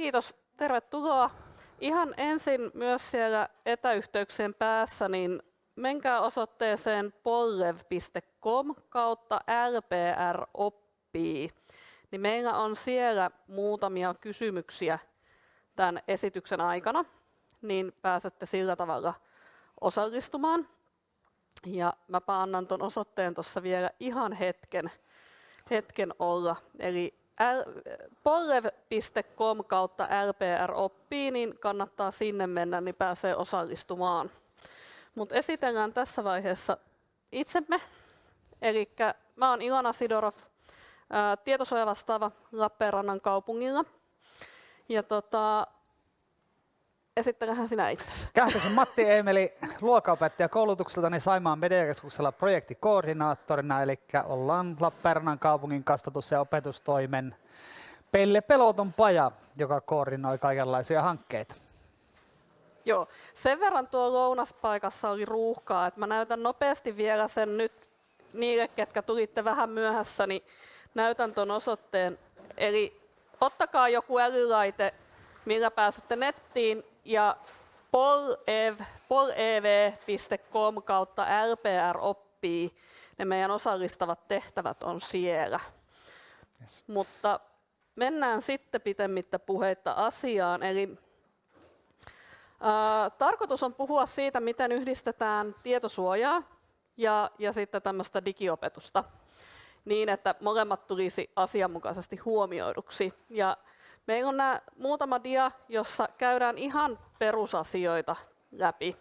kiitos. Tervetuloa. Ihan ensin myös siellä etäyhteyksien päässä, niin menkää osoitteeseen pollev.com kautta lpr oppii. Niin meillä on siellä muutamia kysymyksiä tämän esityksen aikana, niin pääsette sillä tavalla osallistumaan. Ja mä annan tuon osoitteen tuossa vielä ihan hetken, hetken olla. Eli pollev.com kautta LPR oppii, niin kannattaa sinne mennä, niin pääsee osallistumaan. Mutta esitellään tässä vaiheessa itsemme. Eli mä oon Ilona Sidorov, tietosuojavastaava Lappeenrannan kaupungilla. Ja tota, esittäköhän sinä itsesi. Kähkösen Matti Eemeli, luokaopettaja koulutukseltani Saimaan mediakeskuksella projektikoordinaattorina, eli ollaan Lappeenrannan kaupungin kasvatus- ja opetustoimen Pelle Peloton paja, joka koordinoi kaikenlaisia hankkeita. Joo, sen verran tuo lounaspaikassa oli ruuhkaa, että mä näytän nopeasti vielä sen nyt niille, ketkä tulitte vähän myöhässä, niin näytän tuon osoitteen. Eli ottakaa joku älylaite, millä pääsette nettiin ja polev.com kautta LPR oppii. Ne meidän osallistavat tehtävät on siellä. Yes. Mutta mennään sitten pitemmittä puheitta asiaan. Eli ää, tarkoitus on puhua siitä, miten yhdistetään tietosuojaa ja, ja sitten tämmöistä digiopetusta niin, että molemmat tulisi asianmukaisesti huomioiduksi. Ja meillä on nämä muutama dia, jossa käydään ihan perusasioita läpi.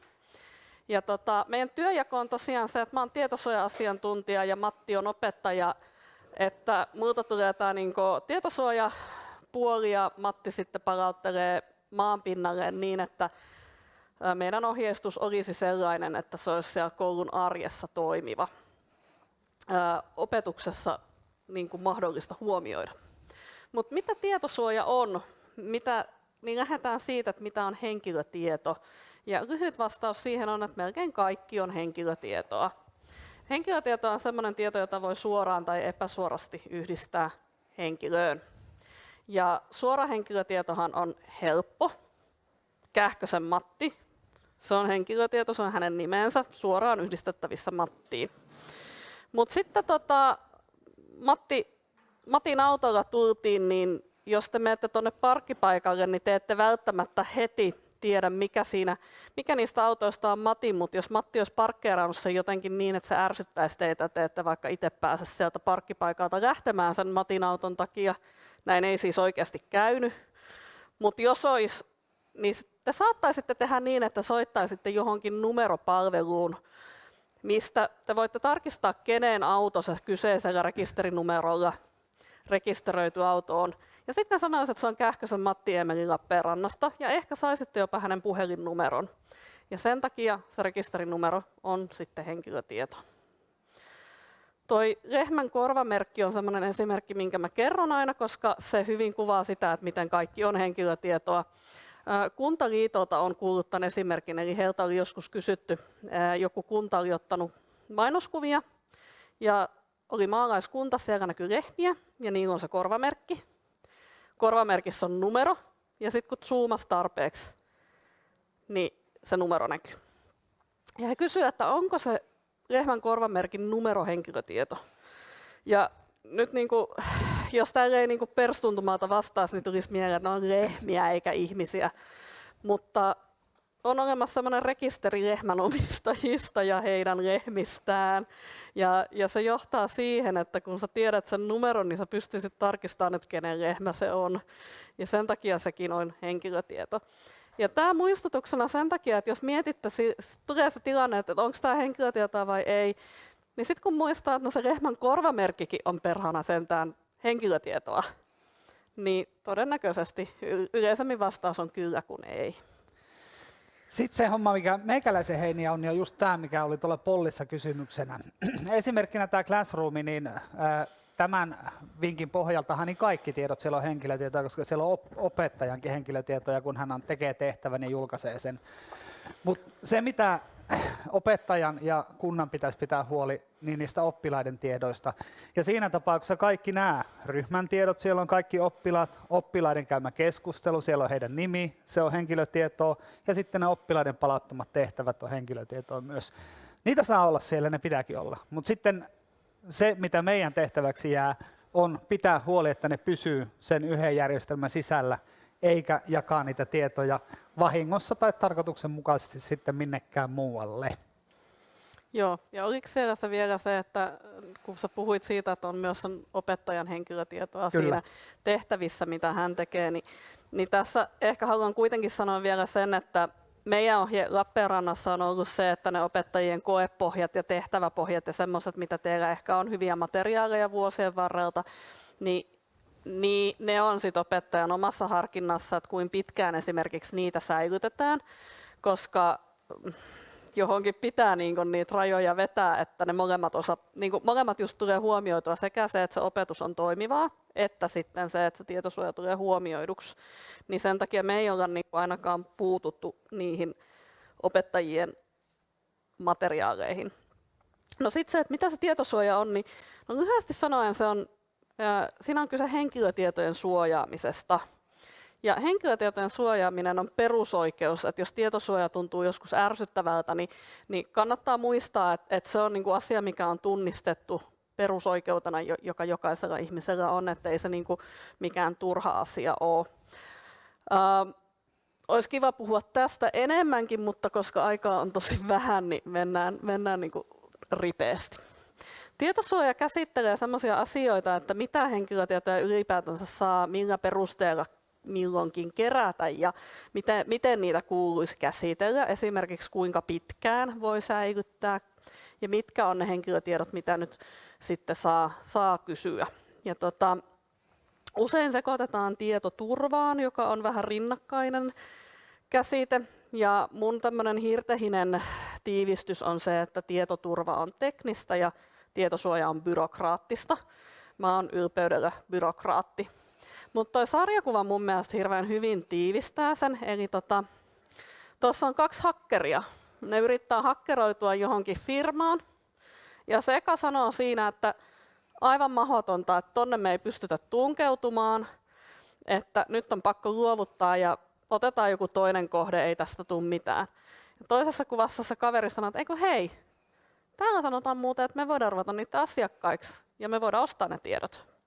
Ja tota, meidän työjako on tosiaan se, että olen tietosuoja-asiantuntija ja Matti on opettaja, että multa tulee tämä niin tietosuojapuoli ja Matti sitten palauttelee maanpinnalle niin, että meidän ohjeistus olisi sellainen, että se olisi siellä koulun arjessa toimiva. Opetuksessa niin kuin mahdollista huomioida. Mutta mitä tietosuoja on? Mitä, niin lähdetään siitä, että mitä on henkilötieto. Ja lyhyt vastaus siihen on, että melkein kaikki on henkilötietoa. Henkilötieto on sellainen tieto, jota voi suoraan tai epäsuorasti yhdistää henkilöön. Ja suora henkilötietohan on helppo. Kähkösen Matti, se on henkilötieto, se on hänen nimensä, suoraan yhdistettävissä Mattiin. Mutta sitten tota, Matti Matin autolla tultiin, niin jos te menette tuonne parkkipaikalle, niin te ette välttämättä heti tiedä, mikä, siinä, mikä niistä autoista on Matin, mutta jos Matti olisi parkkeerannut sen jotenkin niin, että se ärsyttäisi teitä, että te ette vaikka itse pääse sieltä parkkipaikalta lähtemään sen Matin auton takia, näin ei siis oikeasti käynyt, mutta jos olisi, niin te saattaisitte tehdä niin, että soittaisitte johonkin numeropalveluun, mistä te voitte tarkistaa, kenen auto se kyseisellä rekisterinumerolla rekisteröity auto on. Ja sitten sanoisin, että se on Kähkösen Matti Emeli Lappeenrannasta ja ehkä saisitte jopa hänen puhelinnumeron. Ja sen takia se rekisterinumero on sitten henkilötieto. Toi lehmän korvamerkki on sellainen esimerkki, minkä mä kerron aina, koska se hyvin kuvaa sitä, että miten kaikki on henkilötietoa. Kuntaliitolta on kuullut tämän esimerkin, eli heiltä oli joskus kysytty, joku kunta oli ottanut mainoskuvia ja oli maalaiskunta, siellä näkyy lehmiä ja niin on se korvamerkki. Korvamerkissä on numero ja sitten kun zoomasi tarpeeksi, niin se numero näkyy. Ja he kysyivät, että onko se lehmän korvamerkin numero henkilötieto. Ja nyt niin kuin, jos tällä ei niin perstuntumalta vastaisi, niin tulisi mieleen, että ne on lehmiä eikä ihmisiä. Mutta on olemassa sellainen rekisteri lehmänomistajista ja heidän lehmistään. Ja, ja se johtaa siihen, että kun sä tiedät sen numeron, niin sä pystyisit tarkistamaan, että kenen lehmä se on. Ja sen takia sekin on henkilötieto. Ja tämä muistutuksena sen takia, että jos mietitte, tulee se tilanne, että onko tämä henkilötietoa vai ei, niin sitten kun muistaa, että no se lehmän korvamerkkikin on perhana sentään henkilötietoa, niin todennäköisesti yleisemmin vastaus on kyllä kuin ei. Sitten se homma, mikä meikäläisen heiniä on, niin on just tämä, mikä oli tuolla pollissa kysymyksenä. Esimerkkinä tämä Classroom, niin tämän vinkin pohjaltahan niin kaikki tiedot siellä on henkilötietoja, koska siellä on opettajankin henkilötietoja, kun hän tekee tehtävän ja julkaisee sen. Mutta se, mitä opettajan ja kunnan pitäisi pitää huoli niin niistä oppilaiden tiedoista. Ja siinä tapauksessa kaikki nämä ryhmän tiedot, siellä on kaikki oppilaat, oppilaiden käymä keskustelu, siellä on heidän nimi, se on henkilötietoa, ja sitten ne oppilaiden palauttomat tehtävät on henkilötietoa myös. Niitä saa olla siellä, ne pitääkin olla. Mutta sitten se, mitä meidän tehtäväksi jää, on pitää huoli, että ne pysyy sen yhden järjestelmän sisällä, eikä jakaa niitä tietoja vahingossa tai tarkoituksenmukaisesti sitten minnekään muualle. Joo, ja oliko siellä vielä se, että kun sä puhuit siitä, että on myös opettajan henkilötietoa Kyllä. siinä tehtävissä, mitä hän tekee, niin, niin tässä ehkä haluan kuitenkin sanoa vielä sen, että meidän ohje Lappeenrannassa on ollut se, että ne opettajien koepohjat ja tehtäväpohjat ja semmoiset, mitä teillä ehkä on hyviä materiaaleja vuosien varrelta, niin niin ne on sit opettajan omassa harkinnassa, että kuin pitkään esimerkiksi niitä säilytetään, koska johonkin pitää niin kuin niitä rajoja vetää, että ne molemmat, osa, niin kuin molemmat just tulee huomioitua sekä se, että se opetus on toimivaa, että sitten se, että se tietosuoja tulee huomioiduksi. Niin sen takia me ei olla niin kuin ainakaan puututtu niihin opettajien materiaaleihin. No sitten se, että mitä se tietosuoja on, niin no lyhyesti sanoen se on, siinä on kyse henkilötietojen suojaamisesta – ja henkilötietojen suojaaminen on perusoikeus, että jos tietosuoja tuntuu joskus ärsyttävältä, niin, niin kannattaa muistaa, että, että se on niin kuin asia, mikä on tunnistettu perusoikeutena, joka jokaisella ihmisellä on, että ei se niin kuin mikään turha asia ole. Uh, olisi kiva puhua tästä enemmänkin, mutta koska aikaa on tosi vähän, niin mennään, mennään niin kuin ripeästi. Tietosuoja käsittelee sellaisia asioita, että mitä henkilötietoja ylipäätänsä saa, millä perusteella milloinkin kerätä ja miten, miten niitä kuuluisi käsitellä, esimerkiksi kuinka pitkään voi säilyttää ja mitkä on ne henkilötiedot, mitä nyt sitten saa, saa kysyä. Ja tota, usein sekoitetaan tietoturvaan, joka on vähän rinnakkainen käsite. Ja mun tämmöinen hirtehinen tiivistys on se, että tietoturva on teknistä ja tietosuoja on byrokraattista. Mä oon ylpeydellä byrokraatti. Mutta tuo sarjakuva mun mielestä hirveän hyvin tiivistää sen. Eli tuossa tota, on kaksi hakkeria. Ne yrittää hakkeroitua johonkin firmaan. Ja se eka sanoo siinä, että aivan mahdotonta, että tonne me ei pystytä tunkeutumaan, että nyt on pakko luovuttaa ja otetaan joku toinen kohde, ei tästä tule mitään. Ja toisessa kuvassa se kaveri sanoo, että eikö hei, täällä sanotaan muuten, että me voidaan ruveta niitä asiakkaiksi ja me voidaan ostaa ne tiedot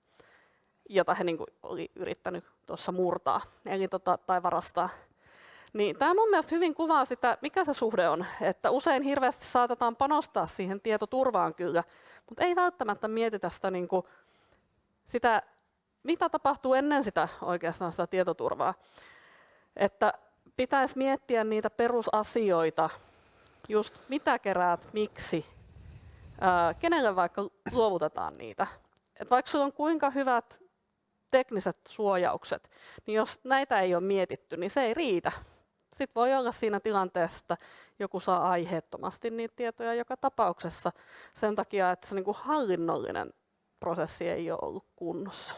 jota he niin kuin, oli yrittänyt tuossa murtaa eli tota, tai varastaa. Niin tämä mun mielestä hyvin kuvaa sitä, mikä se suhde on. Että usein hirveästi saatetaan panostaa siihen tietoturvaan kyllä, mutta ei välttämättä mietitä sitä, niin kuin, sitä mitä tapahtuu ennen sitä oikeastaan sitä tietoturvaa. Että pitäisi miettiä niitä perusasioita, just mitä keräät, miksi, ää, kenelle vaikka luovutetaan niitä. Et vaikka sulla on kuinka hyvät tekniset suojaukset, niin jos näitä ei ole mietitty, niin se ei riitä. Sitten voi olla siinä tilanteessa, että joku saa aiheettomasti niitä tietoja joka tapauksessa sen takia, että se niin kuin hallinnollinen prosessi ei ole ollut kunnossa.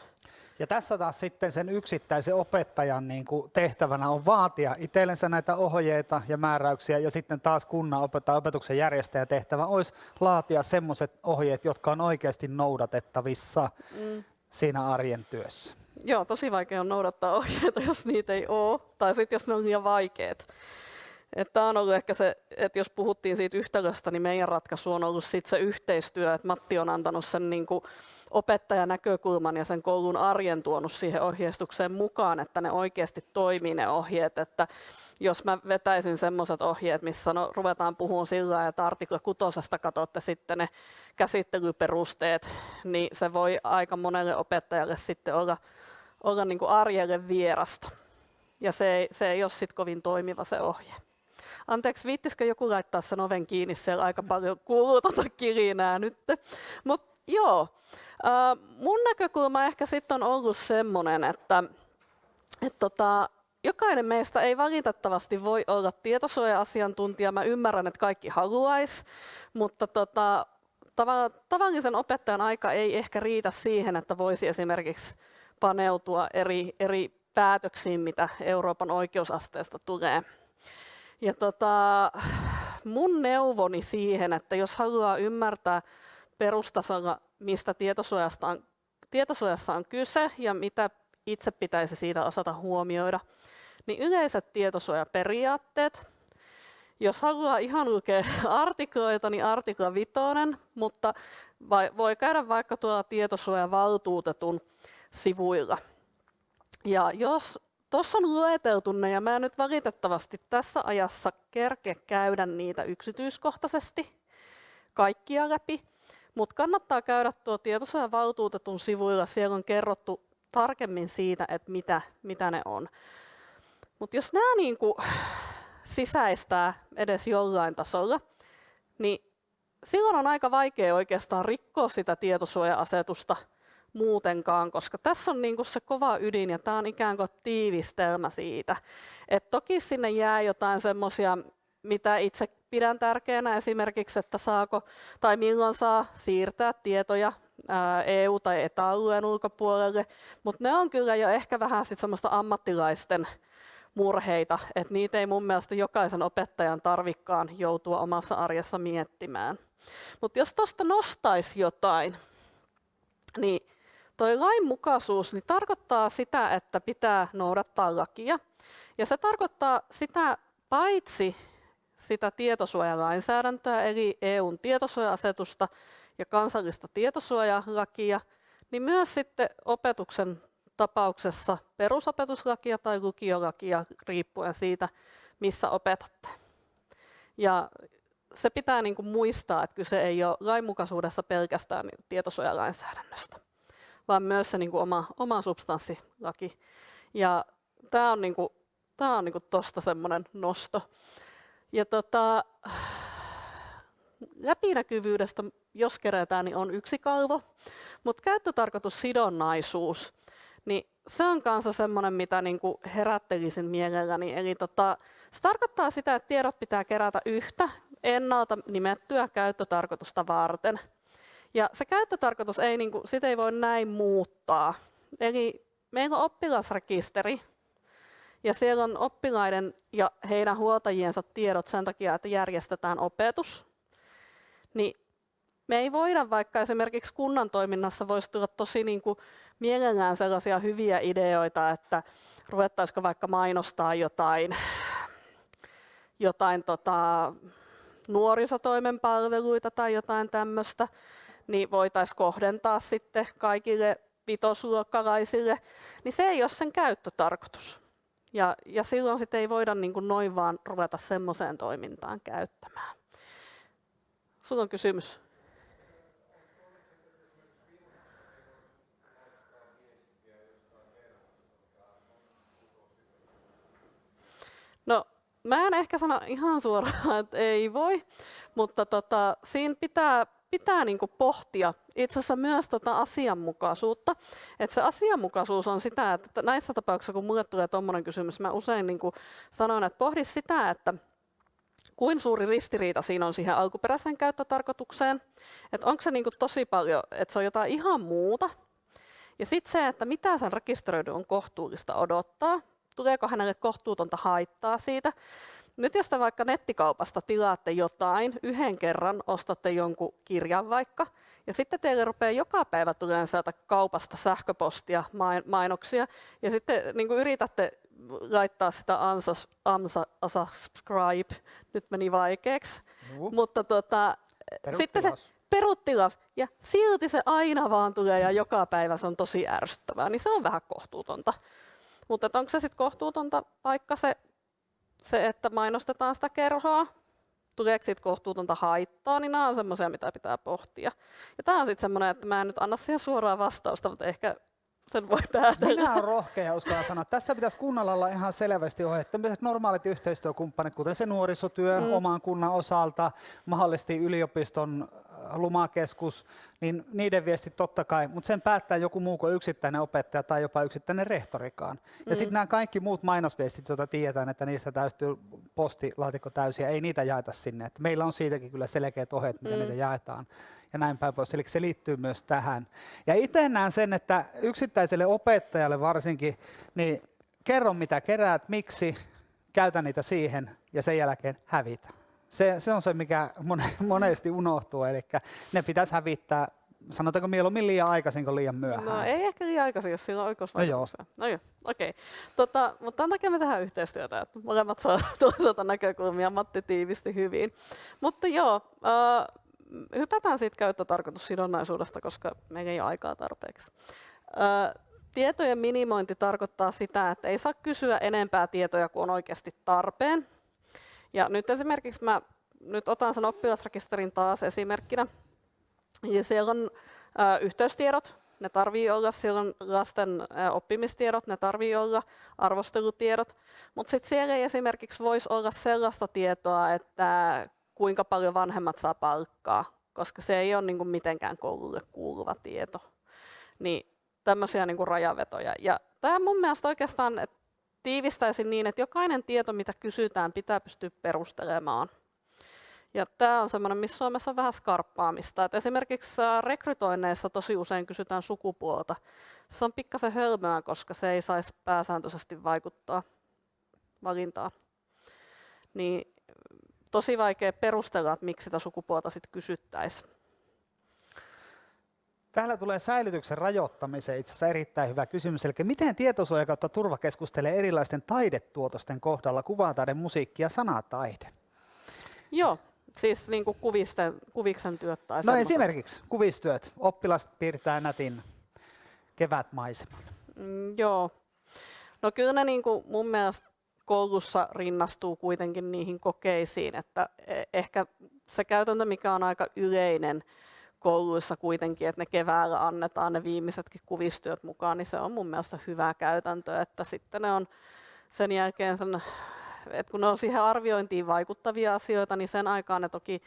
Ja tässä taas sitten sen yksittäisen opettajan niin kuin tehtävänä on vaatia itsellensä näitä ohjeita ja määräyksiä, ja sitten taas kunnan opettaja opetuksen järjestäjä tehtävä olisi laatia semmoiset ohjeet, jotka on oikeasti noudatettavissa. Mm siinä arjen työssä? Joo, tosi vaikea on noudattaa ohjeita, jos niitä ei ole, tai sitten jos ne on liian vaikeat. Tämä on ollut ehkä se, että jos puhuttiin siitä yhtälöstä, niin meidän ratkaisu on ollut sit se yhteistyö, että Matti on antanut sen niin kuin opettajan näkökulman ja sen koulun arjen tuonut siihen ohjeistukseen mukaan, että ne oikeasti toimii ne ohjeet, että jos mä vetäisin semmoiset ohjeet, missä no, ruvetaan puhumaan sillä että artikla kutosesta katsotte sitten ne käsittelyperusteet, niin se voi aika monelle opettajalle sitten olla, olla niin kuin arjelle vierasta. Ja se ei, se ei ole sitten kovin toimiva se ohje. Anteeksi, viittisikö joku laittaa sen oven kiinni, siellä aika paljon kuuluu tuota kirinää nyt. Mutta joo, mun näkökulma ehkä sitten on ollut semmoinen, että et tota, jokainen meistä ei valitettavasti voi olla tietosuoja-asiantuntija. Mä ymmärrän, että kaikki haluaisi, mutta tota, tavallisen opettajan aika ei ehkä riitä siihen, että voisi esimerkiksi paneutua eri, eri päätöksiin, mitä Euroopan oikeusasteesta tulee. Ja tota, mun neuvoni siihen, että jos haluaa ymmärtää perustasolla, mistä tietosuojasta on, tietosuojassa on kyse ja mitä itse pitäisi siitä osata huomioida, niin yleiset tietosuojaperiaatteet. Jos haluaa ihan lukea artikloita, niin artikla vitonen, mutta voi käydä vaikka tuolla tietosuojavaltuutetun sivuilla. Ja jos tuossa on lueteltu ne, ja mä nyt valitettavasti tässä ajassa kerke käydä niitä yksityiskohtaisesti kaikkia läpi, mutta kannattaa käydä tuo tietosuojavaltuutetun sivuilla, siellä on kerrottu tarkemmin siitä, että mitä, mitä ne on. Mutta jos nämä niinku sisäistää edes jollain tasolla, niin silloin on aika vaikea oikeastaan rikkoa sitä tietosuoja-asetusta muutenkaan, koska tässä on niinku se kova ydin ja tämä on ikään kuin tiivistelmä siitä. Et toki sinne jää jotain semmoisia, mitä itse pidän tärkeänä esimerkiksi, että saako tai milloin saa siirtää tietoja EU- tai etäalueen ulkopuolelle, mutta ne on kyllä jo ehkä vähän sit semmoista ammattilaisten murheita, että niitä ei mun mielestä jokaisen opettajan tarvikkaan joutua omassa arjessa miettimään. Mutta jos tuosta nostaisi jotain, niin toi lainmukaisuus niin tarkoittaa sitä, että pitää noudattaa lakia. Ja se tarkoittaa sitä paitsi sitä tietosuojalainsäädäntöä, eli EUn tietosuoja-asetusta ja kansallista tietosuojalakia, niin myös sitten opetuksen tapauksessa perusopetuslakia tai lukiolakia riippuen siitä, missä opetatte. Ja se pitää niin kuin muistaa, että kyse ei ole lainmukaisuudessa pelkästään tietosuojalainsäädännöstä, vaan myös se niin kuin oma, oma substanssilaki. Ja tämä on, niin kuin, tämä on niin kuin tosta semmoinen nosto. Ja tota, läpinäkyvyydestä, jos kerätään, niin on yksi kalvo, mutta käyttötarkoitussidonnaisuus, niin se on kanssa semmoinen, mitä niin kuin herättelisin mielelläni. Eli tota, se tarkoittaa sitä, että tiedot pitää kerätä yhtä ennalta nimettyä käyttötarkoitusta varten. Ja se käyttötarkoitus ei, niin kuin, sitä ei voi näin muuttaa. Eli meillä on oppilasrekisteri, ja siellä on oppilaiden ja heidän huoltajiensa tiedot sen takia, että järjestetään opetus. Niin me ei voida, vaikka esimerkiksi kunnan toiminnassa voisi tulla tosi niin kuin mielellään sellaisia hyviä ideoita, että ruvettaisiko vaikka mainostaa jotain, jotain tota, nuorisotoimen palveluita tai jotain tämmöistä, niin voitaisiin kohdentaa sitten kaikille vitosluokkalaisille, niin se ei ole sen käyttötarkoitus. Ja, ja silloin sitten ei voida niin kuin noin vaan ruveta semmoiseen toimintaan käyttämään. Sulla on kysymys? No, mä en ehkä sano ihan suoraan, että ei voi, mutta tota, siinä pitää, pitää niinku pohtia itse asiassa myös tota asianmukaisuutta. Et se asianmukaisuus on sitä, että näissä tapauksissa, kun mulle tulee tuommoinen kysymys, mä usein niinku sanon, että pohdi sitä, että kuin suuri ristiriita siinä on siihen alkuperäiseen käyttötarkoitukseen, että onko se niinku tosi paljon, että se on jotain ihan muuta, ja sitten se, että mitä sen rekisteröidyn on kohtuullista odottaa, tuleeko hänelle kohtuutonta haittaa siitä. Nyt jos te vaikka nettikaupasta tilaatte jotain, yhden kerran ostatte jonkun kirjan vaikka, ja sitten teille rupeaa joka päivä tulemaan sieltä kaupasta sähköpostia, mainoksia, ja sitten niin kuin yritätte laittaa sitä unsubscribe, nyt meni vaikeaksi, uh. mutta tota, sitten se peruttilas, ja silti se aina vaan tulee ja joka päivä se on tosi ärsyttävää, niin se on vähän kohtuutonta. Mutta onko se sitten kohtuutonta vaikka se, se, että mainostetaan sitä kerhoa, tuleeko siitä kohtuutonta haittaa, niin nämä on semmoisia, mitä pitää pohtia. Ja tämä on sitten semmoinen, että mä en nyt anna siihen suoraa vastausta, mutta ehkä sen voi päätellä. Minä olen rohkea uskalla sanoa. Tässä pitäisi kunnalla olla ihan selvästi ohjeet. normaalit yhteistyökumppanit, kuten se nuorisotyö mm. oman kunnan osalta, mahdollisesti yliopiston lumakeskus, niin niiden viesti totta kai, mutta sen päättää joku muu kuin yksittäinen opettaja tai jopa yksittäinen rehtorikaan. Ja mm. sitten nämä kaikki muut mainosviestit, joita tiedetään, että niistä täystyy postilaatikko täysiä, ei niitä jaeta sinne. Et meillä on siitäkin kyllä selkeät ohjeet, miten mm. niitä jaetaan ja näin päin pois. Eli se liittyy myös tähän. Ja itse näen sen, että yksittäiselle opettajalle varsinkin, niin kerro mitä keräät, miksi, käytä niitä siihen ja sen jälkeen hävitä Se, se on se, mikä monesti unohtuu, eli ne pitäisi hävittää sanotaanko mieluummin liian aikaisin kuin liian myöhään? No ei ehkä liian aikaisin, jos sillä on oikeusvaikutuksia. No joo. No joo, okei. Okay. Tota, mutta tämän takia me tehdään yhteistyötä, että molemmat saa toisaalta näkökulmia, Matti tiivisti hyvin. Mutta joo, äh, hypätään siitä käyttötarkoitussidonnaisuudesta, koska meillä ei ole aikaa tarpeeksi. Tietojen minimointi tarkoittaa sitä, että ei saa kysyä enempää tietoja kuin on oikeasti tarpeen. Ja nyt esimerkiksi mä nyt otan sen oppilasrekisterin taas esimerkkinä. Ja siellä on ä, yhteystiedot, ne tarvii olla, siellä on lasten oppimistiedot, ne tarvii olla, arvostelutiedot, mutta sitten siellä ei esimerkiksi voisi olla sellaista tietoa, että kuinka paljon vanhemmat saa palkkaa, koska se ei ole niin kuin mitenkään koululle kuuluva tieto. Niin tämmöisiä niin kuin rajavetoja. Ja tämä mun mielestä oikeastaan että tiivistäisin niin, että jokainen tieto, mitä kysytään, pitää pystyä perustelemaan. Ja tämä on semmoinen, missä Suomessa on vähän skarppaamista. Et esimerkiksi rekrytoinneissa tosi usein kysytään sukupuolta. Se on pikkasen hölmöä, koska se ei saisi pääsääntöisesti vaikuttaa valintaan. Niin tosi vaikea perustella, että miksi sitä sukupuolta sitten kysyttäisiin. Täällä tulee säilytyksen rajoittamiseen itse asiassa erittäin hyvä kysymys. Eli miten tietosuoja kautta turva keskustelee erilaisten taidetuotosten kohdalla kuvataide, musiikki ja sanataide? Joo, siis niin kuin kuvisten, kuviksen työt tai No semmoiset. esimerkiksi kuvistyöt. Oppilas piirtää nätin kevätmaiseman. Mm, joo. No kyllä ne niin kuin mun mielestä koulussa rinnastuu kuitenkin niihin kokeisiin, että e- ehkä se käytäntö, mikä on aika yleinen, kouluissa kuitenkin, että ne keväällä annetaan ne viimeisetkin kuvistyöt mukaan, niin se on mun mielestä hyvä käytäntö, että sitten ne on sen jälkeen sen, että kun ne on siihen arviointiin vaikuttavia asioita, niin sen aikaan ne toki,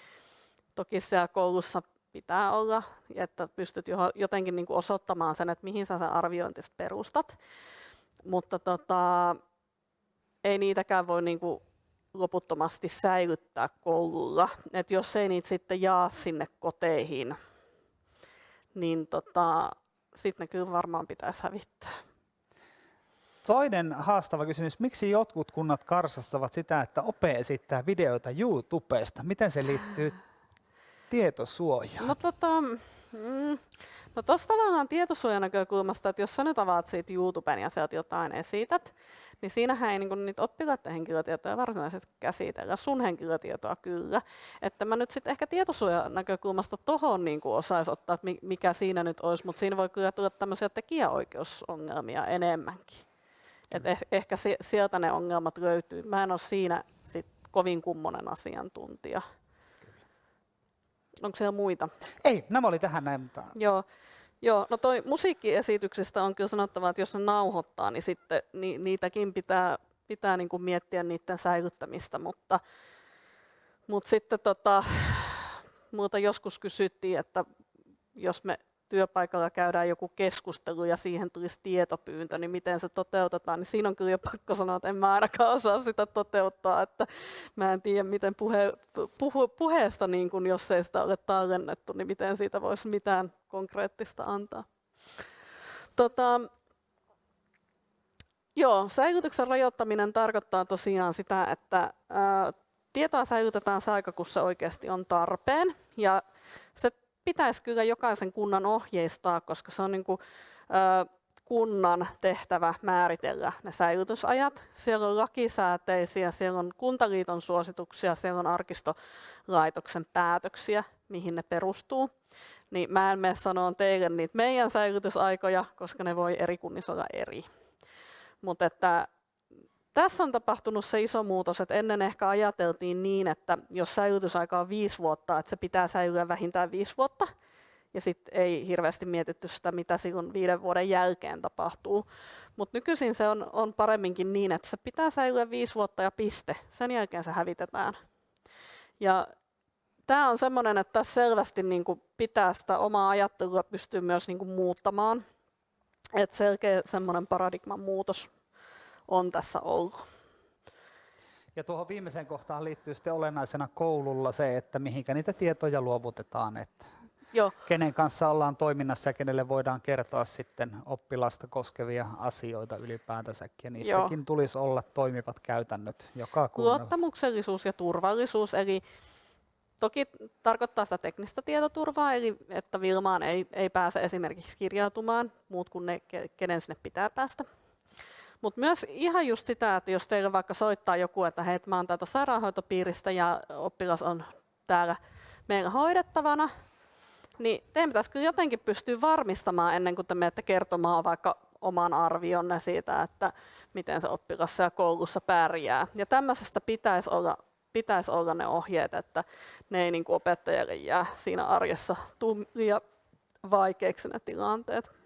toki siellä koulussa pitää olla, että pystyt jotenkin niin kuin osoittamaan sen, että mihin sä sen arviointis perustat. Mutta tota, ei niitäkään voi niin kuin loputtomasti säilyttää koululla. Et jos ei niitä sitten jaa sinne koteihin, niin tota, sitten ne kyllä varmaan pitäisi hävittää. Toinen haastava kysymys, miksi jotkut kunnat karsastavat sitä, että OPE esittää videoita YouTubesta? Miten se liittyy tietosuojaan? No tota, mm, No tuossa tavallaan tietosuojan näkökulmasta, että jos sä nyt avaat siitä YouTuben ja sieltä jotain esität, niin siinähän ei niinku niitä oppilaiden henkilötietoja varsinaisesti käsitellä, sun henkilötietoa kyllä. Että mä nyt sitten ehkä tietosuojan näkökulmasta tohon niinku osaisi ottaa, että mikä siinä nyt olisi, mutta siinä voi kyllä tulla tämmöisiä tekijäoikeusongelmia enemmänkin. Et eh- ehkä sieltä ne ongelmat löytyy. Mä en ole siinä sit kovin kummonen asiantuntija. Onko siellä muita? Ei, nämä oli tähän näin. Mutta... Joo. Joo, no toi musiikkiesityksestä on kyllä sanottava, että jos ne nauhoittaa, niin sitten ni, niitäkin pitää, pitää niin kuin miettiä niiden säilyttämistä, mutta, mutta sitten tota, muuta joskus kysyttiin, että jos me työpaikalla käydään joku keskustelu ja siihen tulisi tietopyyntö, niin miten se toteutetaan, niin siinä on kyllä jo pakko sanoa, että en mä ainakaan osaa sitä toteuttaa, että mä en tiedä, miten puhe, puhu, puheesta, niin kun, jos ei sitä ole tallennettu, niin miten siitä voisi mitään konkreettista antaa. Tota, joo, säilytyksen rajoittaminen tarkoittaa tosiaan sitä, että ää, tietoa säilytetään se aika, kun se oikeasti on tarpeen, ja se pitäisi kyllä jokaisen kunnan ohjeistaa, koska se on niin kuin, ö, kunnan tehtävä määritellä ne säilytysajat. Siellä on lakisääteisiä, siellä on kuntaliiton suosituksia, siellä on arkistolaitoksen päätöksiä, mihin ne perustuu. Niin mä en mene sanoa teille niitä meidän säilytysaikoja, koska ne voi eri kunnissa olla eri. Mutta että tässä on tapahtunut se iso muutos, että ennen ehkä ajateltiin niin, että jos säilytysaika on viisi vuotta, että se pitää säilyä vähintään viisi vuotta, ja sitten ei hirveästi mietitty sitä, mitä silloin viiden vuoden jälkeen tapahtuu. Mutta nykyisin se on, on paremminkin niin, että se pitää säilyä viisi vuotta ja piste. Sen jälkeen se hävitetään. Ja tämä on sellainen, että tässä selvästi niin kuin pitää sitä omaa ajattelua pystyä myös niin kuin muuttamaan. Että selkeä semmoinen paradigman muutos on tässä ollut. Ja tuohon viimeiseen kohtaan liittyy sitten olennaisena koululla se, että mihinkä niitä tietoja luovutetaan. Että Joo. kenen kanssa ollaan toiminnassa ja kenelle voidaan kertoa sitten oppilasta koskevia asioita ylipäätänsäkin. Ja niistäkin Joo. tulisi olla toimivat käytännöt joka kunnalla. Luottamuksellisuus ja turvallisuus, eli toki tarkoittaa sitä teknistä tietoturvaa, eli että Vilmaan ei, ei pääse esimerkiksi kirjautumaan muut kuin ne, kenen sinne pitää päästä. Mutta myös ihan just sitä, että jos teille vaikka soittaa joku, että hei, mä oon täältä sairaanhoitopiiristä ja oppilas on täällä meillä hoidettavana, niin teidän pitäisi kyllä jotenkin pystyä varmistamaan ennen kuin te menette kertomaan vaikka oman arvionne siitä, että miten se oppilas siellä koulussa pärjää. Ja tämmöisestä pitäisi olla, pitäisi olla ne ohjeet, että ne ei niin kuin opettajalle jää siinä arjessa liian vaikeiksi ne tilanteet.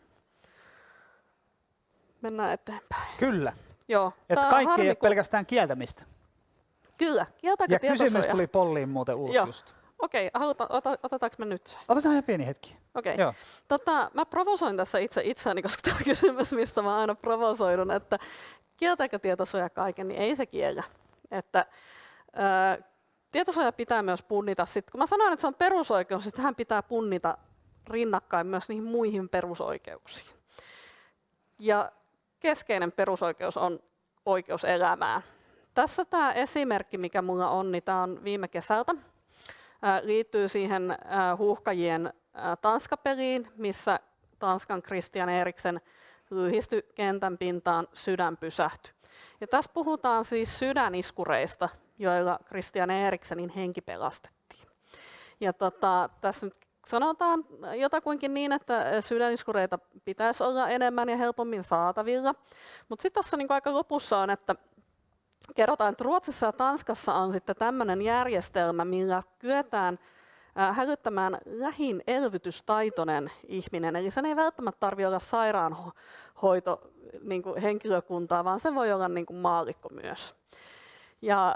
Mennään eteenpäin. Kyllä. Joo. Että kaikki harmi, ei ole pelkästään kieltämistä. Kyllä. Kieltääkö ja kysymys tuli polliin muuten uusi Joo. just. Okei, okay, ota, otetaanko me nyt? Otetaan ihan pieni hetki. Okei. Okay. Tota, mä provosoin tässä itse itseäni, koska tämä kysymys, mistä mä aina provosoidun, että kieltääkö tietosuoja kaiken, niin ei se kiellä. Että, ää, tietosuoja pitää myös punnita. Sit, kun mä sanoin, että se on perusoikeus, niin tähän pitää punnita rinnakkain myös niihin muihin perusoikeuksiin. Ja keskeinen perusoikeus on oikeus elämään. Tässä tämä esimerkki, mikä minulla on, niin tämä on viime kesältä. liittyy siihen huuhkajien Tanskapeliin, missä Tanskan Christian Eriksen lyhistyi kentän pintaan, sydän pysähtyi. Ja tässä puhutaan siis sydäniskureista, joilla Christian Eriksenin henki pelastettiin. Ja tota, tässä nyt sanotaan jotakuinkin niin, että sydäniskureita pitäisi olla enemmän ja helpommin saatavilla. Mutta sitten tuossa niinku aika lopussa on, että kerrotaan, että Ruotsissa ja Tanskassa on sitten tämmöinen järjestelmä, millä kyetään hälyttämään lähin elvytystaitoinen ihminen. Eli sen ei välttämättä tarvitse olla sairaanhoito niin kuin henkilökuntaa, vaan se voi olla niin kuin maalikko myös. Ja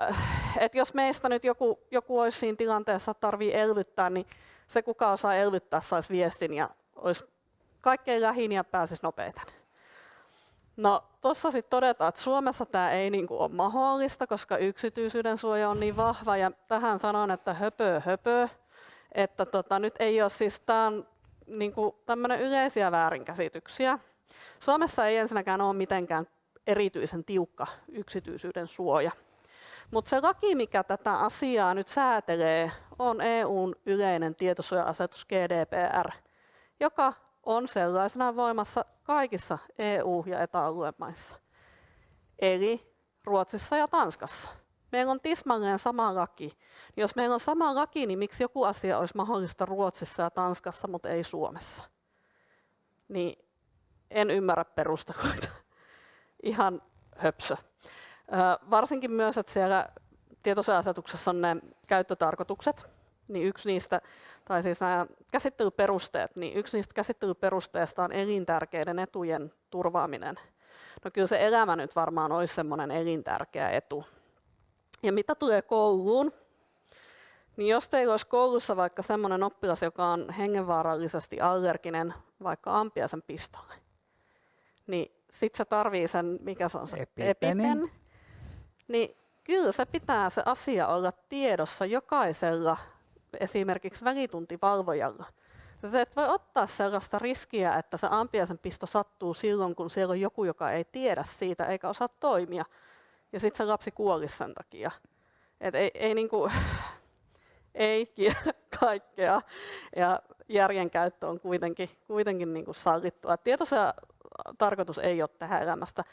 et jos meistä nyt joku, joku olisi siinä tilanteessa, tarvii elvyttää, niin se kuka osaa elvyttää saisi viestin ja olisi kaikkein lähin ja pääsisi nopeiten. No tuossa sitten todetaan, että Suomessa tämä ei niinku ole mahdollista, koska yksityisyyden suoja on niin vahva ja tähän sanon, että höpö höpö, että tota, nyt ei ole siis, tämä niinku tämmöinen yleisiä väärinkäsityksiä. Suomessa ei ensinnäkään ole mitenkään erityisen tiukka yksityisyyden suoja. Mutta se laki, mikä tätä asiaa nyt säätelee, on EUn yleinen tietosuoja-asetus GDPR, joka on sellaisena voimassa kaikissa EU- ja etäalueen maissa. Eli Ruotsissa ja Tanskassa. Meillä on tismalleen sama laki. Jos meillä on sama laki, niin miksi joku asia olisi mahdollista Ruotsissa ja Tanskassa, mutta ei Suomessa? Niin en ymmärrä perusteluita. Ihan höpsö. Varsinkin myös, että siellä tietosuoja-asetuksessa on ne käyttötarkoitukset, niin yksi niistä, tai siis nämä käsittelyperusteet, niin yksi niistä käsittelyperusteista on elintärkeiden etujen turvaaminen. No kyllä se elämä nyt varmaan olisi semmoinen elintärkeä etu. Ja mitä tulee kouluun, niin jos teillä olisi koulussa vaikka semmoinen oppilas, joka on hengenvaarallisesti allerginen vaikka ampiaisen pistolle, niin sitten se tarvii sen, mikä se on se epipen, epipen niin kyllä se pitää se asia olla tiedossa jokaisella esimerkiksi välituntivalvojalla. Se et voi ottaa sellaista riskiä, että se ampiaisen pisto sattuu silloin, kun siellä on joku, joka ei tiedä siitä eikä osaa toimia. Ja sitten se lapsi kuoli sen takia. Et ei, ei, niinku, ei kaikkea. Ja järjen käyttö on kuitenkin, kuitenkin niinku sallittua. Tietoisen tarkoitus ei ole tehdä elämästä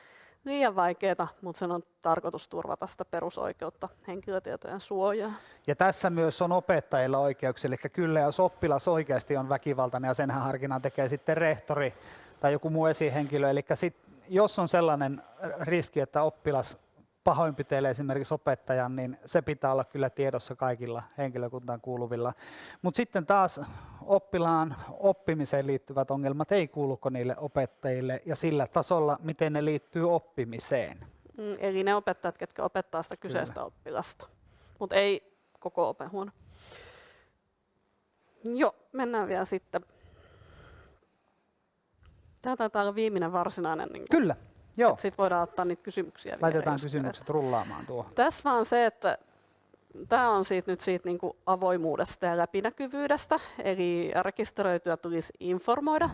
liian vaikeaa, mutta sen on tarkoitus turvata sitä perusoikeutta henkilötietojen suojaa. Ja tässä myös on opettajilla oikeuksia, eli kyllä jos oppilas oikeasti on väkivaltainen ja senhän harkinnan tekee sitten rehtori tai joku muu esihenkilö, eli sit, jos on sellainen riski, että oppilas pahoinpitelee esimerkiksi opettajan, niin se pitää olla kyllä tiedossa kaikilla henkilökuntaan kuuluvilla. Mutta sitten taas oppilaan oppimiseen liittyvät ongelmat ei kuuluko niille opettajille ja sillä tasolla, miten ne liittyy oppimiseen. Mm, eli ne opettajat, ketkä opettaa sitä kyseistä kyllä. oppilasta, mutta ei koko opehuone. Joo, mennään vielä sitten. Tämä taitaa olla viimeinen varsinainen. Niin Kyllä. Joo. Sitten voidaan ottaa niitä kysymyksiä. Laitetaan kysymykset rullaamaan tuohon. Tässä vaan se, että tämä on siitä nyt siitä niin kuin avoimuudesta ja läpinäkyvyydestä, eli rekisteröityä tulisi informoida.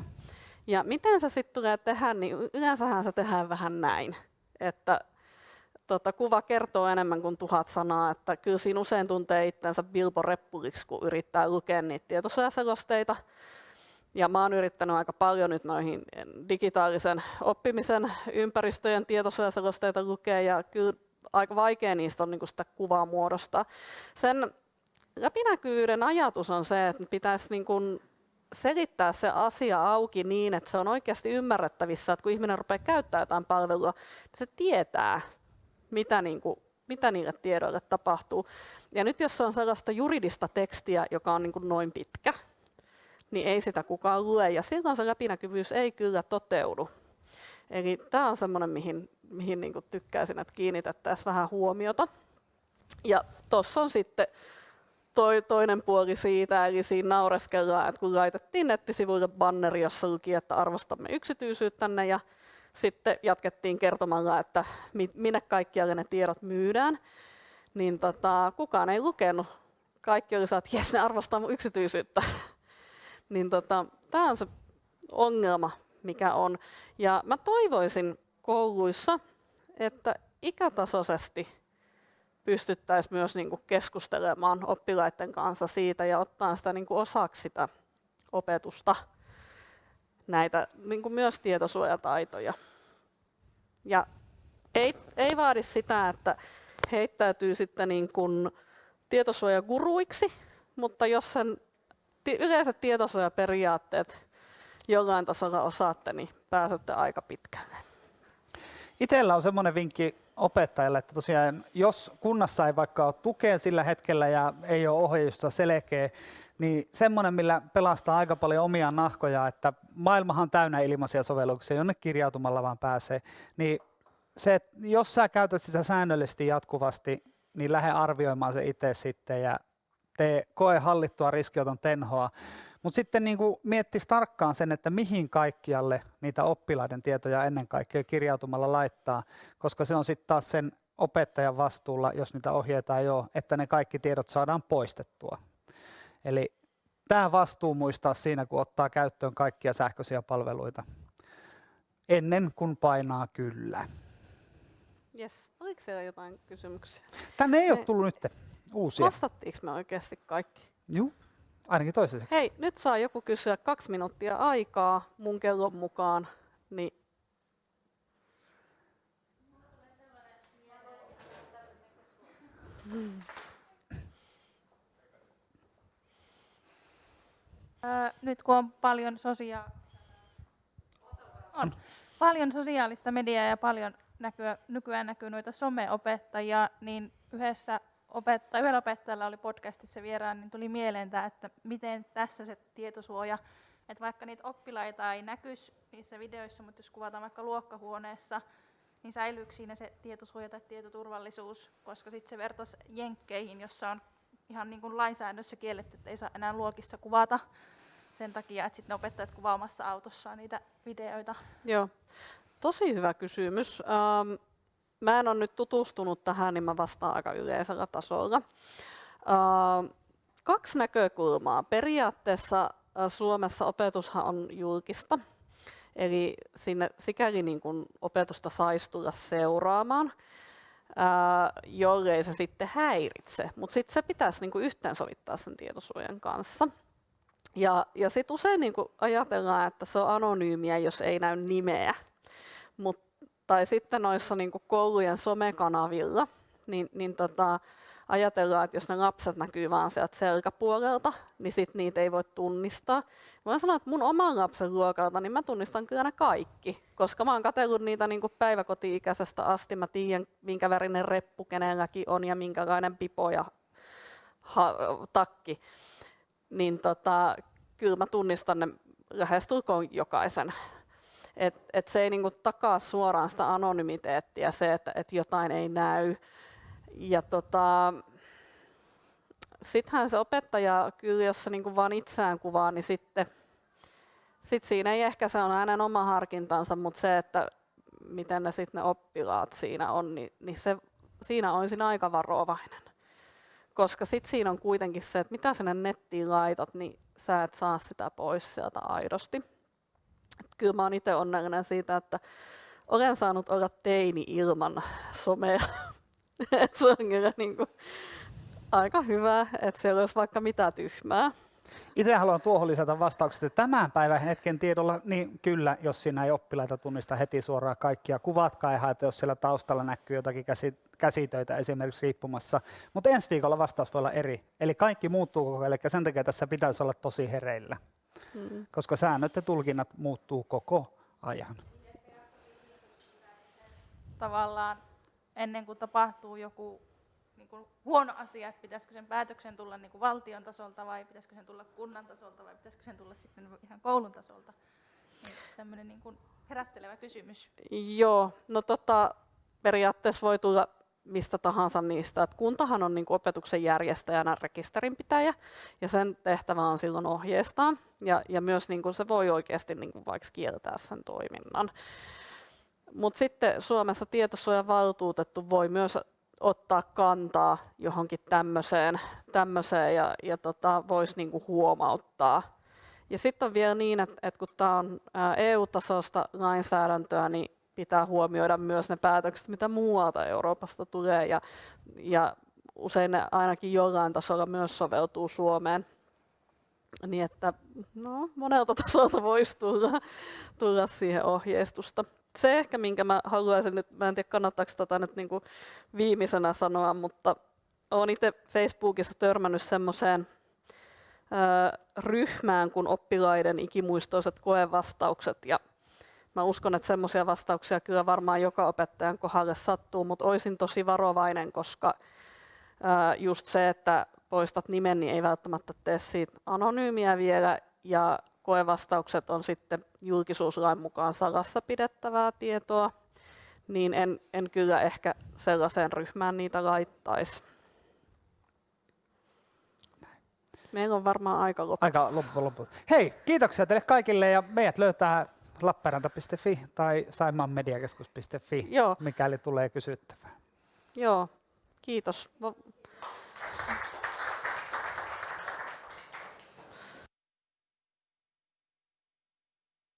Ja miten se sitten tulee tehdä, niin yleensähän se tehdään vähän näin, että tota, kuva kertoo enemmän kuin tuhat sanaa, että kyllä siinä usein tuntee itsensä Bilbo Reppuliksi, kun yrittää lukea niitä tietosuojaselosteita. Ja mä oon yrittänyt aika paljon nyt noihin digitaalisen oppimisen ympäristöjen tietosuojaselosteita lukea, ja kyllä aika vaikea niistä on niin sitä kuvaa muodostaa. Sen läpinäkyvyyden ajatus on se, että pitäisi niin kuin selittää se asia auki niin, että se on oikeasti ymmärrettävissä, että kun ihminen rupeaa käyttämään jotain palvelua, niin se tietää, mitä, niin kuin, mitä niille tiedoille tapahtuu. Ja nyt jos se on sellaista juridista tekstiä, joka on niin kuin noin pitkä, niin ei sitä kukaan lue, ja silloin se läpinäkyvyys ei kyllä toteudu. Eli tämä on semmoinen, mihin, mihin niin tykkäisin, että kiinnitettäisiin vähän huomiota. Ja tuossa on sitten toi, toinen puoli siitä, eli siinä naureskellaan, että kun laitettiin nettisivuille banneri, jossa luki, että arvostamme yksityisyyttänne, ja sitten jatkettiin kertomalla, että minne kaikkialle ne tiedot myydään, niin tota, kukaan ei lukenut. Kaikki oli että jes, ne arvostaa mun yksityisyyttä. niin tota, tämä on se ongelma, mikä on. Ja mä toivoisin kouluissa, että ikätasoisesti pystyttäisiin myös niin kuin keskustelemaan oppilaiden kanssa siitä ja ottaa sitä niin kuin osaksi sitä opetusta, näitä niin kuin myös tietosuojataitoja. Ja ei, ei vaadi sitä, että heittäytyy sitten niin kuin tietosuojaguruiksi, mutta jos sen yleiset tietosuojaperiaatteet jollain tasolla osaatte, niin pääsette aika pitkälle. Itellä on semmoinen vinkki opettajalle, että tosiaan jos kunnassa ei vaikka ole tukea sillä hetkellä ja ei ole ohjeistusta selkeä, niin semmoinen, millä pelastaa aika paljon omia nahkoja, että maailmahan on täynnä ilmaisia sovelluksia, jonne kirjautumalla vaan pääsee, niin se, että jos sä käytät sitä säännöllisesti jatkuvasti, niin lähde arvioimaan se itse sitten ja tee koe hallittua riskioton tenhoa. Mutta sitten niin miettisi tarkkaan sen, että mihin kaikkialle niitä oppilaiden tietoja ennen kaikkea kirjautumalla laittaa, koska se on sitten taas sen opettajan vastuulla, jos niitä ohjeita ei ole, että ne kaikki tiedot saadaan poistettua. Eli tämä vastuu muistaa siinä, kun ottaa käyttöön kaikkia sähköisiä palveluita ennen kuin painaa kyllä. Yes. Oliko siellä jotain kysymyksiä? Tänne ei ole tullut nyt uusia. Vastattiinko me oikeasti kaikki? Joo, ainakin toisaiseksi. Hei, nyt saa joku kysyä kaksi minuuttia aikaa mun kellon mukaan, niin Hmm. nyt kun on paljon, sosia- on paljon sosiaalista mediaa ja paljon näkyä, nykyään näkyy noita someopettajia, niin yhdessä opetta, yhdellä opettajalla oli podcastissa vieraan, niin tuli mieleen tämä, että miten tässä se tietosuoja, että vaikka niitä oppilaita ei näkyisi niissä videoissa, mutta jos kuvataan vaikka luokkahuoneessa, niin säilyykö siinä se tietosuoja tai tietoturvallisuus, koska sitten se vertaisi jenkkeihin, jossa on ihan niin kuin lainsäädännössä kielletty, että ei saa enää luokissa kuvata sen takia, että sitten opettajat kuvaamassa autossaan niitä videoita. Joo, tosi hyvä kysymys. Ähm, mä en ole nyt tutustunut tähän, niin mä vastaan aika yleisellä tasolla. Kaksi näkökulmaa. Periaatteessa Suomessa opetushan on julkista, eli sinne sikäli niin kuin opetusta saisi tulla seuraamaan jollei se sitten häiritse. Mutta sitten se pitäisi niinku yhteensovittaa sen tietosuojan kanssa. Ja, ja sitten usein niinku ajatellaan, että se on anonyymiä, jos ei näy nimeä. Mut, tai sitten noissa niinku koulujen somekanavilla, niin, niin tota, ajatellaan, että jos ne lapset näkyy vaan sieltä selkäpuolelta, niin sit niitä ei voi tunnistaa. Voin sanoa, että mun oman lapsen luokalta, niin mä tunnistan kyllä ne kaikki, koska mä oon katsellut niitä niin kuin päiväkoti-ikäisestä asti. Mä tiedän, minkä värinen reppu kenelläkin on ja minkälainen pipo ja ha- takki. Niin tota, kyllä mä tunnistan ne lähestulkoon jokaisen. Et, et se ei niinku takaa suoraan sitä anonymiteettia, se, että et jotain ei näy ja tota, sittenhän se opettaja, kyllä jos se niin vaan itseään kuvaa, niin sitten sit siinä ei ehkä se on hänen oma harkintansa, mutta se, että miten ne sitten ne oppilaat siinä on, niin, niin se, siinä olisin aika varovainen. koska sit siinä on kuitenkin se, että mitä sinne nettiin laitat, niin sä et saa sitä pois sieltä aidosti. Kyllä mä oon itse onnellinen siitä, että olen saanut olla teini ilman somea. Et se on kyllä niin kuin aika hyvä, että siellä olisi vaikka mitä tyhmää. Itse haluan tuohon lisätä vastaukset, että tämän päivän hetken tiedolla, niin kyllä, jos siinä ei oppilaita tunnista heti suoraan kaikkia, kuvatkaa ja haeta, jos siellä taustalla näkyy jotakin käsi, käsitöitä esimerkiksi riippumassa. Mutta ensi viikolla vastaus voi olla eri. Eli kaikki muuttuu koko ajan, eli sen takia tässä pitäisi olla tosi hereillä, Mm. koska säännöt ja tulkinnat muuttuu koko ajan. tavallaan ennen kuin tapahtuu joku niin kuin huono asia, että pitäisikö sen päätöksen tulla niin kuin valtion tasolta vai pitäisikö sen tulla kunnan tasolta vai pitäisikö sen tulla sitten ihan koulun tasolta. Niin tämmöinen niin kuin herättelevä kysymys. Joo, no tota, periaatteessa voi tulla mistä tahansa niistä. Et kuntahan on niin kuin opetuksen järjestäjänä rekisterinpitäjä ja sen tehtävä on silloin ohjeistaa ja, ja myös niin kuin se voi oikeasti niin kuin vaikka kieltää sen toiminnan. Mutta sitten Suomessa tietosuojavaltuutettu voi myös ottaa kantaa johonkin tämmöiseen, tämmöiseen ja, ja tota, voisi niinku huomauttaa. Ja sitten on vielä niin, että, että kun tämä on ää, EU-tasoista lainsäädäntöä, niin pitää huomioida myös ne päätökset, mitä muualta Euroopasta tulee, ja, ja usein ne ainakin jollain tasolla myös soveltuu Suomeen. Niin että no, monelta tasolta voisi tulla, tulla siihen ohjeistusta. Se ehkä, minkä mä haluaisin nyt, mä en tiedä kannattaako tätä nyt niin kuin viimeisenä sanoa, mutta olen itse Facebookissa törmännyt semmoiseen ryhmään kuin oppilaiden ikimuistoiset koevastaukset ja Mä uskon, että semmoisia vastauksia kyllä varmaan joka opettajan kohdalle sattuu, mutta olisin tosi varovainen, koska just se, että poistat nimen, niin ei välttämättä tee siitä anonyymiä vielä, ja koevastaukset on sitten julkisuuslain mukaan salassa pidettävää tietoa, niin en, en kyllä ehkä sellaiseen ryhmään niitä laittaisi. Meillä on varmaan aika loppu. Aika loppu, loppu. Hei, kiitoksia teille kaikille ja meidät löytää lappeenranta.fi tai saimaanmediakeskus.fi, Joo. mikäli tulee kysyttävää. Joo, kiitos.